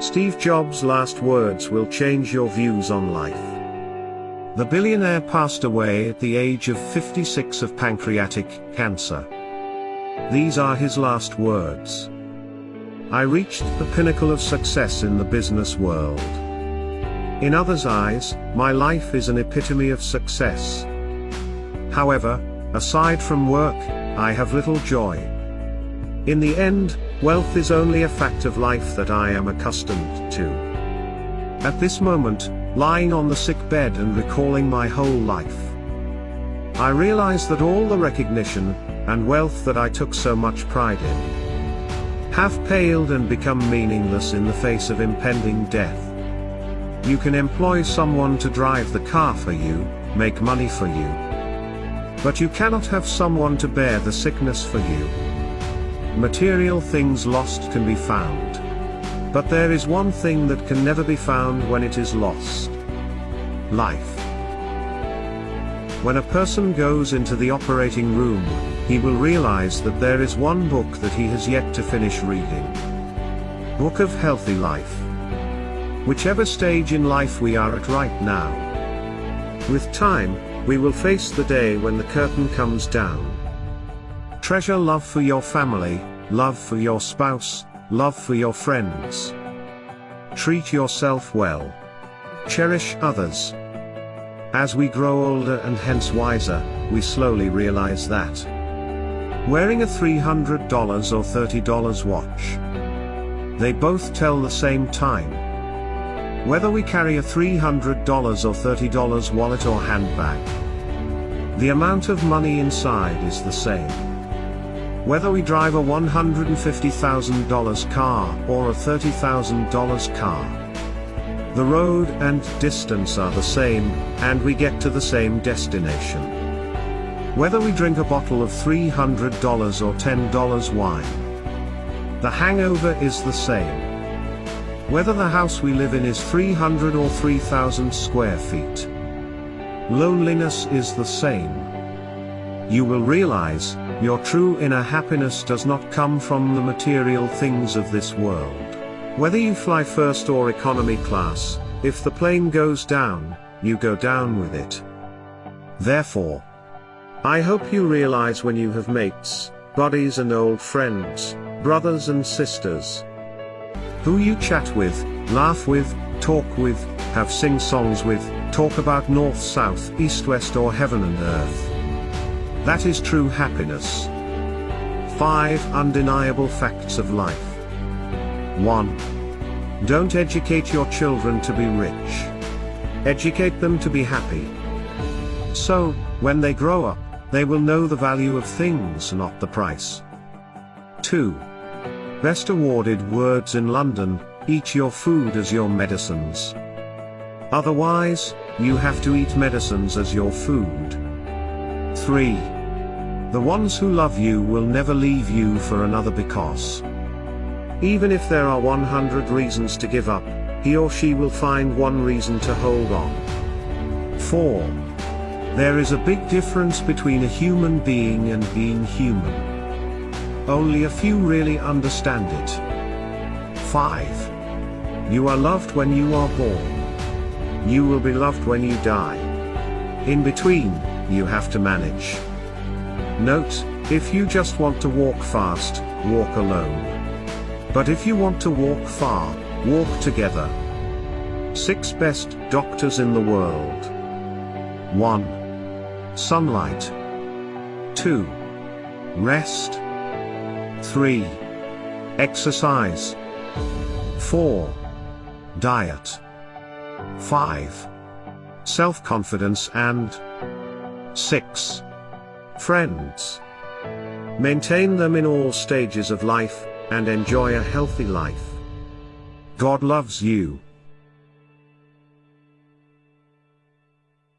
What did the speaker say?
Steve Jobs' last words will change your views on life. The billionaire passed away at the age of 56 of pancreatic cancer. These are his last words. I reached the pinnacle of success in the business world. In others' eyes, my life is an epitome of success. However, aside from work, I have little joy. In the end, wealth is only a fact of life that I am accustomed to. At this moment, lying on the sick bed and recalling my whole life, I realize that all the recognition and wealth that I took so much pride in have paled and become meaningless in the face of impending death. You can employ someone to drive the car for you, make money for you. But you cannot have someone to bear the sickness for you. Material things lost can be found. But there is one thing that can never be found when it is lost. Life. When a person goes into the operating room, he will realize that there is one book that he has yet to finish reading. Book of Healthy Life. Whichever stage in life we are at right now. With time, we will face the day when the curtain comes down. Treasure love for your family, love for your spouse, love for your friends. Treat yourself well. Cherish others. As we grow older and hence wiser, we slowly realize that. Wearing a $300 or $30 watch. They both tell the same time. Whether we carry a $300 or $30 wallet or handbag. The amount of money inside is the same. Whether we drive a $150,000 car or a $30,000 car. The road and distance are the same, and we get to the same destination. Whether we drink a bottle of $300 or $10 wine. The hangover is the same. Whether the house we live in is 300 or 3000 square feet. Loneliness is the same. You will realize, your true inner happiness does not come from the material things of this world. Whether you fly first or economy class, if the plane goes down, you go down with it. Therefore, I hope you realize when you have mates, buddies and old friends, brothers and sisters, who you chat with, laugh with, talk with, have sing songs with, talk about north south, east west or heaven and earth. That is true happiness. 5 Undeniable Facts of Life 1. Don't educate your children to be rich. Educate them to be happy. So, when they grow up, they will know the value of things not the price. 2. Best awarded words in London, eat your food as your medicines. Otherwise, you have to eat medicines as your food. 3. The ones who love you will never leave you for another because even if there are 100 reasons to give up, he or she will find one reason to hold on. 4. There is a big difference between a human being and being human. Only a few really understand it. 5. You are loved when you are born. You will be loved when you die. In between, you have to manage. Note, if you just want to walk fast, walk alone. But if you want to walk far, walk together. 6 Best Doctors in the World 1. Sunlight 2. Rest 3. Exercise 4. Diet 5. Self-confidence and 6. Friends. Maintain them in all stages of life, and enjoy a healthy life. God loves you.